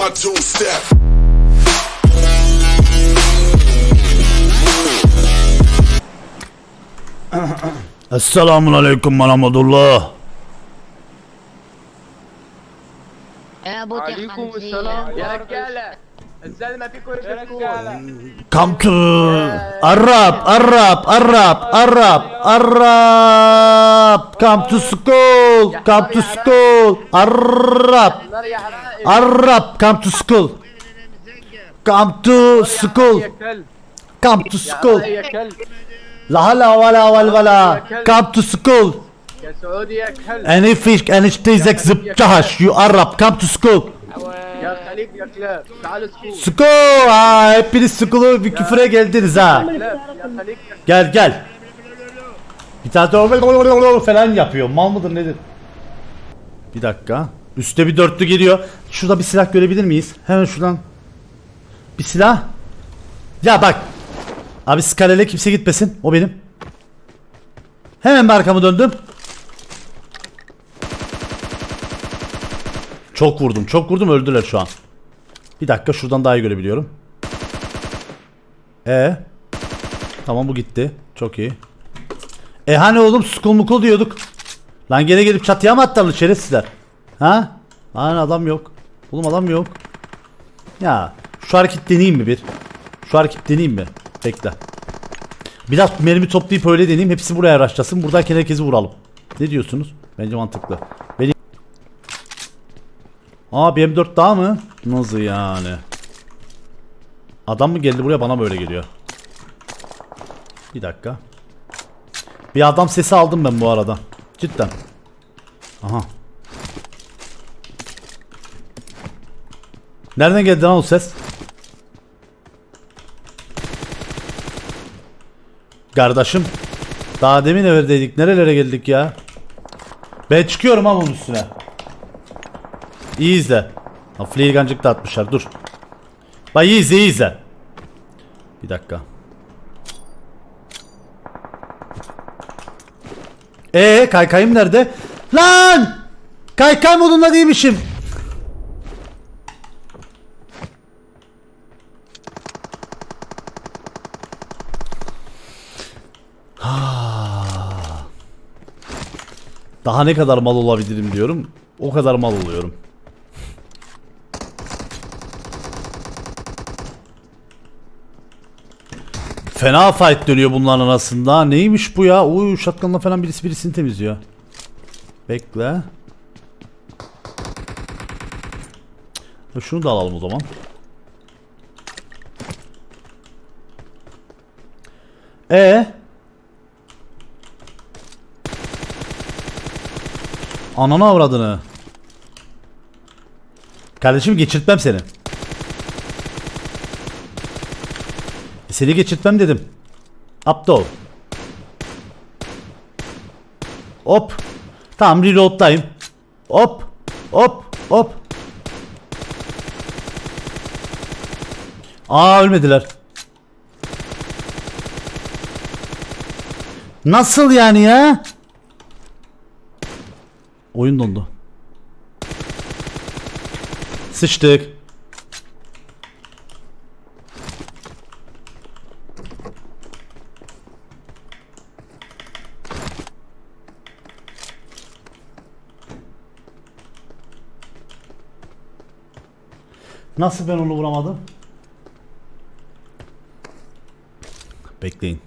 my two step. Esselamun Aleyküm ve Aleyküm Selam. Ya gel. الزلمه فيكم يا رجاله Come to Arab, Arab, Arab, Arab, Arab. Come to school, come to school. Arab, نار يا حرائق Arab, come to school. Come to يا school, كلب come to يا school. حرائق يا كلب La hala wala wal wala. Come to school. يا سعودي يا كلب Any fish, any stizek zıptaş. You Arab, come to school. يا خليج يا كلاب تعالوا سكول School. Ha, hepiniz school'u bir küfüre geldiniz ha. كلاب يا خليج يا Gel gel. Bir tane de falan yapıyor. Mal mıdır nedir? Bir dakika. Üste bir dörtlü geliyor. Şurada bir silah görebilir miyiz? Hemen şuradan. Bir silah. Ya bak. Abi skalele kimse gitmesin. O benim. Hemen bir arkamı döndüm. Çok vurdum. Çok vurdum öldüler şu an. Bir dakika şuradan daha iyi görebiliyorum. E Tamam bu gitti. Çok iyi. E hani oğlum skul mukul diyorduk. Lan gene gelip çatıya mı attılar şerefsizler? Ha? Lan adam yok. Oğlum adam yok. Ya şu hareket deneyeyim mi bir? Şu hareket deneyeyim mi? Bekle. Biraz mermi toplayıp öyle deneyeyim. Hepsi buraya araçlasın. Buradayken herkesi vuralım. Ne diyorsunuz? Bence mantıklı. Aa bir M4 daha mı? Nasıl yani? Adam mı geldi buraya bana böyle geliyor. Bir dakika. Bir adam sesi aldım ben bu arada. Cidden. Aha. Nereden geldi lan o ses? Kardeşim. Daha demin evdeydik. Nerelere geldik ya? Ben çıkıyorum ama bunun üstüne. İyi izle. Ha, Fleergancık da atmışlar. Dur. Bak iyi izle iyi izle. Bir dakika. Ee kaykayım nerede? Lan! Kaykay modunda değilmişim. Ah. Daha ne kadar mal olabilirim diyorum. O kadar mal oluyorum. Fena fight dönüyor bunların arasında. Neymiş bu ya? Uy shotgunla falan birisi birisini temizliyor. Bekle. Şunu da alalım o zaman. E Ananı avradını. Kardeşim geçirtmem seni. Seni geçirtmem dedim. Aptal. Hop. Tamam reload'dayım. Hop. Hop. Hop. Aa ölmediler. Nasıl yani ya? Oyun dondu. Sıçtık. Nasıl ben onu vuramadım? Bekleyin.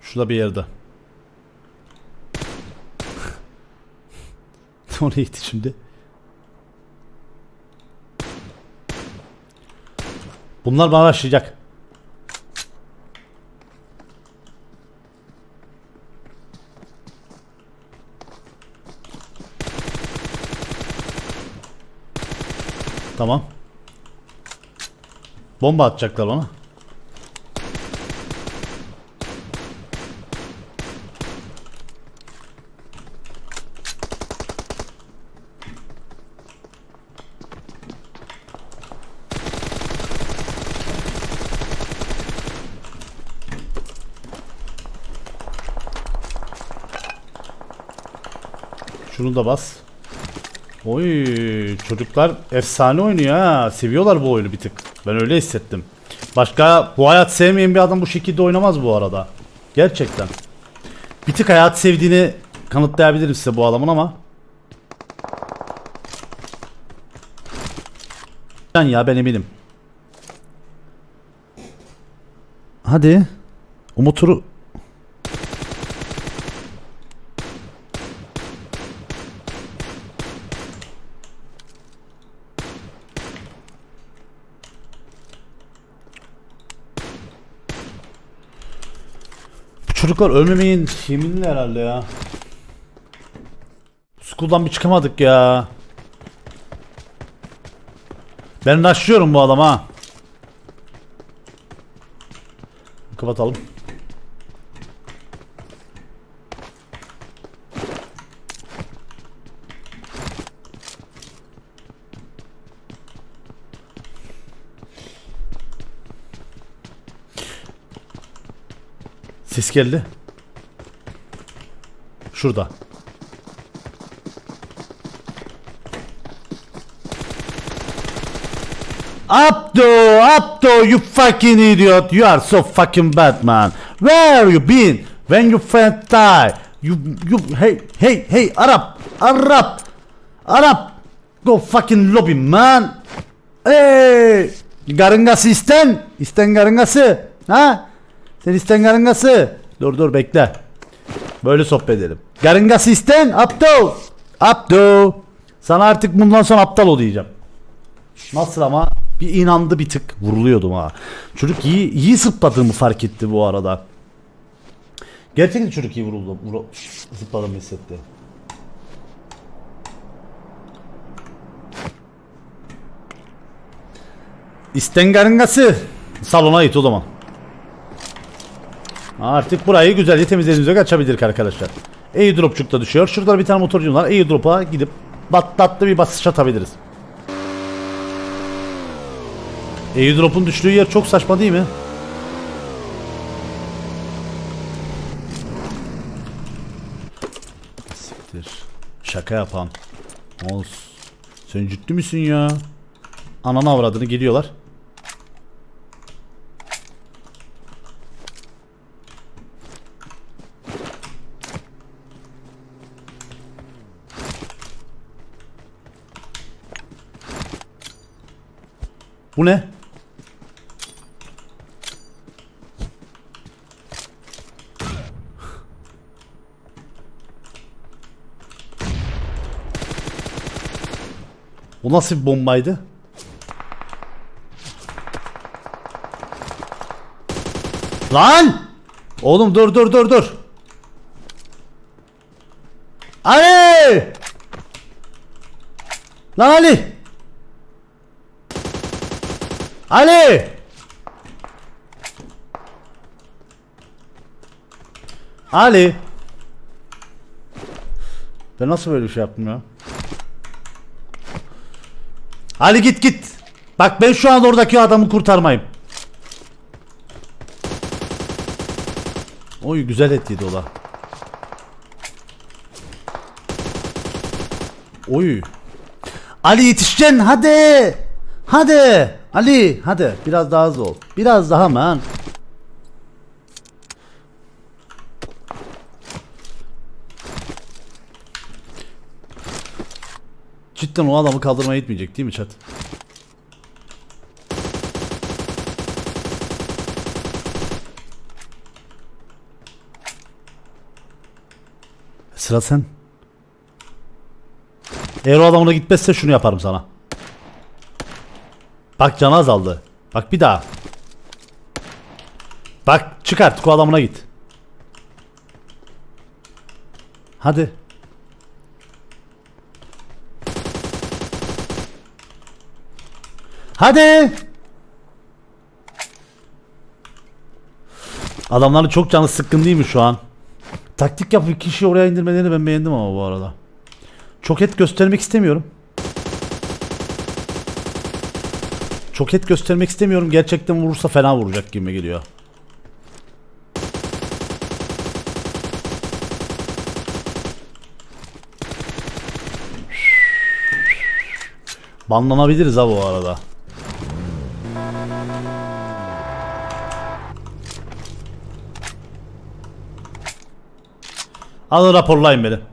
Şurada bir yerde. Oraya gitti şimdi. Bunlar bana başlayacak. Tamam. Bomba atacaklar ona. Şunu da bas. Oy çocuklar efsane oynuyor ha. Seviyorlar bu oyunu bir tık. Ben öyle hissettim. Başka bu hayat sevmeyen bir adam bu şekilde oynamaz bu arada. Gerçekten. Bir tık hayat sevdiğini kanıtlayabilirim size bu adamın ama. Ben ya ben eminim. Hadi. Umut'u Bu çocuklar ölmemeyin yeminli herhalde ya. School'dan bir çıkamadık ya. Ben rushlıyorum bu adama. Kapatalım. Ses geldi. Şurada. Abdo, Abdo, you fucking idiot. You are so fucking bad, man. Where you been? When you friend die? You, you, hey, hey, hey, Arap, Arap, Arap. Go fucking lobby, man. Hey, garıngası isten. İsten garıngası. Ha? Sen isten garıngası. Dur dur bekle. Böyle sohbet edelim. Garıngası isten. Abdo. Abdo. Sana artık bundan sonra aptal ol diyeceğim. Nasıl ama bir inandı bir tık vuruluyordum ha. Çocuk iyi iyi zıpladığımı fark etti bu arada. Gerçekten çocuk iyi vuruldu. Vuru, zıpladığımı hissetti. İstengarıngası salona it o zaman. Artık burayı güzelce temizlediğimize açabilirdik arkadaşlar. Airdropçuk da düşüyor. Şurada bir tane motorcum var. Airdrop'a gidip battatlı bir basış atabiliriz. Airdrop'un düştüğü yer çok saçma değil mi? Siktir. Şaka yapan. Oğuz. Sen ciddi misin ya? Ananı avradını geliyorlar. Bu ne? Bu nasıl bir bombaydı? Lan! Oğlum dur dur dur dur. Ali! Lan Ali! Ali! Ali! Ben nasıl böyle bir şey yaptım ya? Ali git git. Bak ben şu an oradaki adamı kurtarmayayım. Oy güzel et yedi o da. Oy. Ali yetişeceksin hadi. Hadi. Ali hadi biraz daha hızlı ol. Biraz daha man. Cidden o adamı kaldırmaya gitmeyecek değil mi chat? Sıra sen. Eğer o adam ona gitmezse şunu yaparım sana. Bak canı azaldı. Bak bir daha. Bak çık artık adamına git. Hadi. Hadi. Adamların çok canı sıkkın değil mi şu an? Taktik yapıp kişiyi oraya indirmelerini ben beğendim ama bu arada. Çok et göstermek istemiyorum. Çok et göstermek istemiyorum. Gerçekten vurursa fena vuracak gibi geliyor. Banlanabiliriz ha bu arada. Alın raporlayın beni.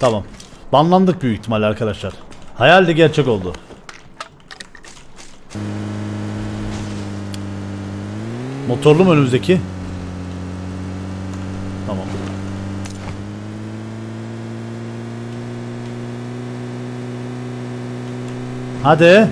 Tamam. Banlandık büyük ihtimalle arkadaşlar. Hayal de gerçek oldu. Motorlu mu önümüzdeki? Tamam. Hadi.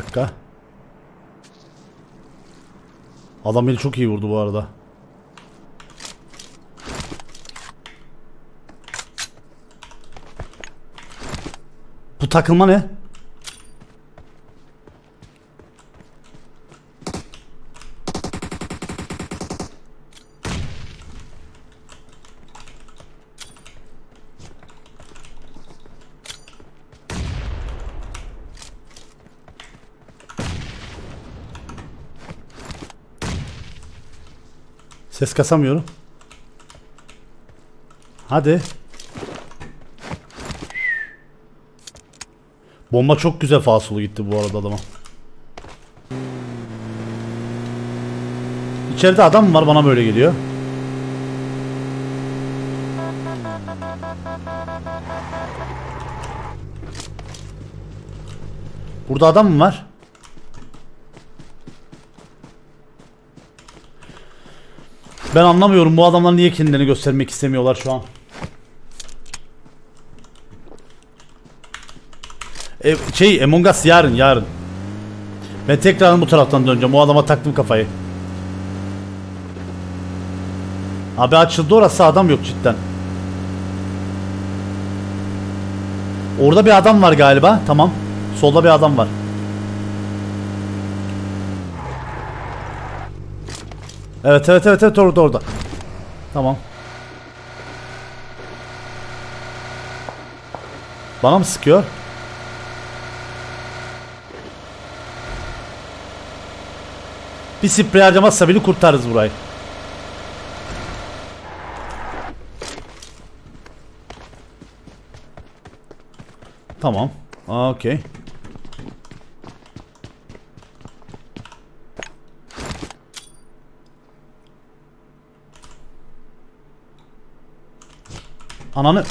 Dakika. Adam beni çok iyi vurdu bu arada. Bu takılma ne? Ses kasamıyorum. Hadi. Bomba çok güzel fasılı gitti bu arada adama. İçeride adam mı var bana böyle geliyor. Burada adam mı var? Ben anlamıyorum bu adamlar niye kendilerini göstermek istemiyorlar şu an. E, şey Among Us yarın yarın. Ben tekrar bu taraftan döneceğim. O adama taktım kafayı. Abi açıldı orası adam yok cidden. Orada bir adam var galiba. Tamam. Solda bir adam var. Evet evet evet evet orada orada. Tamam. Bana mı sıkıyor? Bir sprey harcamazsa bile kurtarırız burayı. Tamam. Okey. Ananı.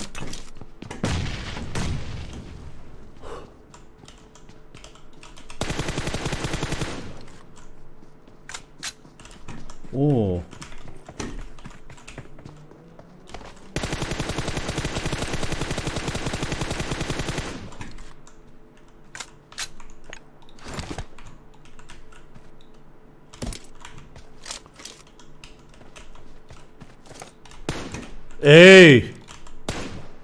Oo. Ey!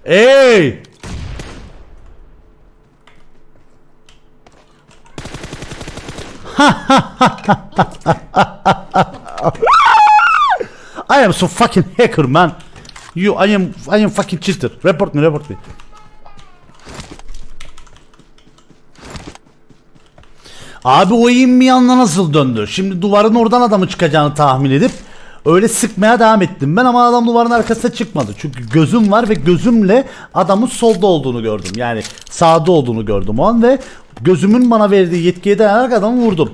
Ey! I am so fucking hacker man. You I am I am fucking cheater. Report me, report me. Abi o inmi yanına nasıl döndü? Şimdi duvarın oradan adamı çıkacağını tahmin edip öyle sıkmaya devam ettim ben ama adam duvarın arkasına çıkmadı. Çünkü gözüm var ve gözümle adamın solda olduğunu gördüm. Yani sağda olduğunu gördüm o an ve gözümün bana verdiği yetkiye dayanarak adamı vurdum.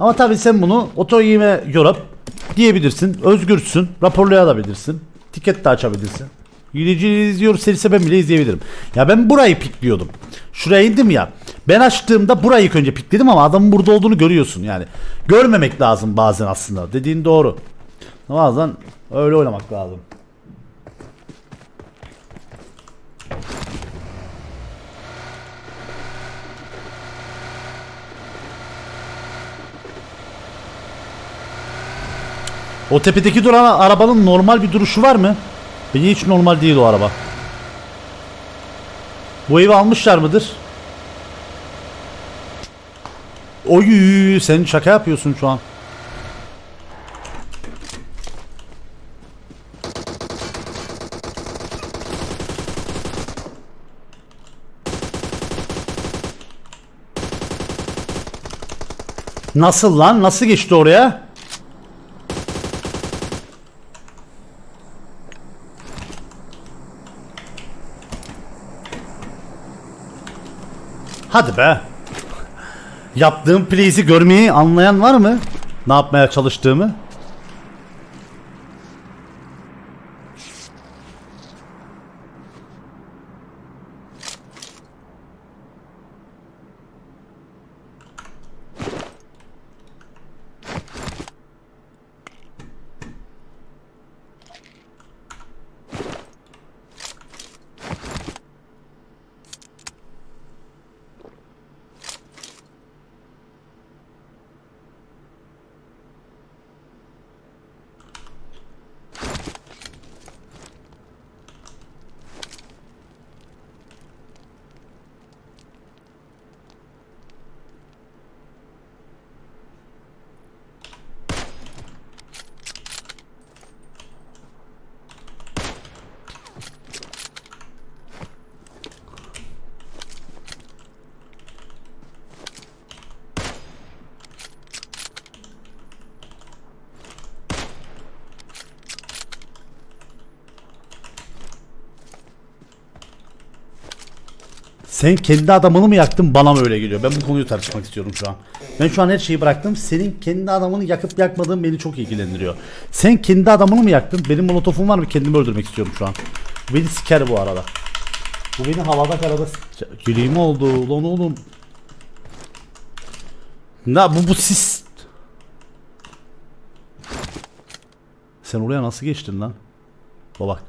Ama tabii sen bunu oto yeme yorup diyebilirsin. Özgürsün. Raporlayabilirsin. Tiket de açabilirsin. Yürüyücü izliyor serisi ben bile izleyebilirim. Ya ben burayı pikliyordum. Şuraya indim ya. Ben açtığımda burayı ilk önce pikledim ama adamın burada olduğunu görüyorsun yani. Görmemek lazım bazen aslında. Dediğin doğru. Bazen öyle oynamak lazım. O tepedeki duran arabanın normal bir duruşu var mı? Bence hiç normal değil o araba. Bu evi almışlar mıdır? Oy sen şaka yapıyorsun şu an. Nasıl lan? Nasıl geçti oraya? Hadi be. Yaptığım plays'i görmeyi anlayan var mı? Ne yapmaya çalıştığımı? Sen kendi adamını mı yaktın bana mı öyle geliyor? Ben bu konuyu tartışmak istiyorum şu an. Ben şu an her şeyi bıraktım. Senin kendi adamını yakıp yakmadığın beni çok ilgilendiriyor. Sen kendi adamını mı yaktın? Benim molotofum var mı? Kendimi öldürmek istiyorum şu an. Bu beni siker bu arada. Bu beni havada karada. Yüreğim oldu lan oğlum. Ne bu bu sis. Sen oraya nasıl geçtin lan? Bak.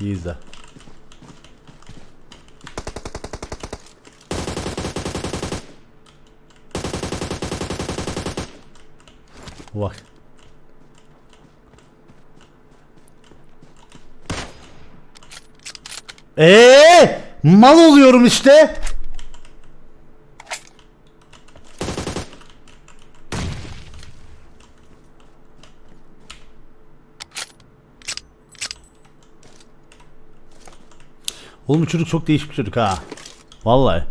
İyi izle. Bak. Eee mal oluyorum işte. Oğlum çocuk çok değişik bir çocuk ha. Vallahi.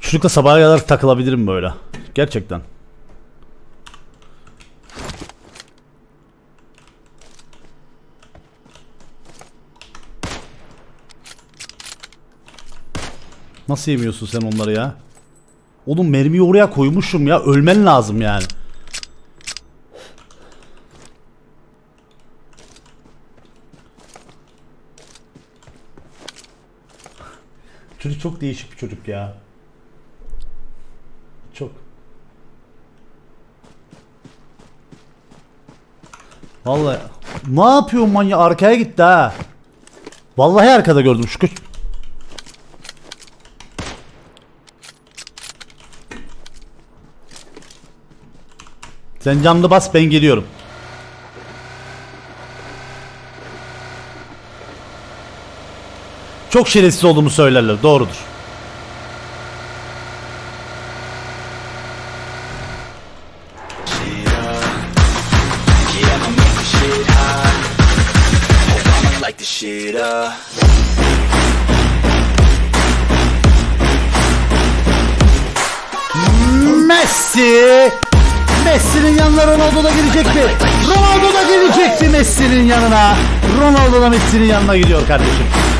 Çocukla sabaha kadar takılabilirim böyle. Gerçekten. Nasıl yemiyorsun sen onları ya? Oğlum mermiyi oraya koymuşum ya. Ölmen lazım yani. Çocuk çok değişik bir çocuk ya. Çok. Vallahi ne yapıyor manyak arkaya gitti ha. Vallahi arkada gördüm şu Sen camda bas ben geliyorum. Çok şerefsiz olduğumu söylerler. Doğrudur. Ronaldo da gelecekti. Ronaldo da gelecekti Messi'nin yanına. Ronaldo da Messi'nin yanına gidiyor kardeşim.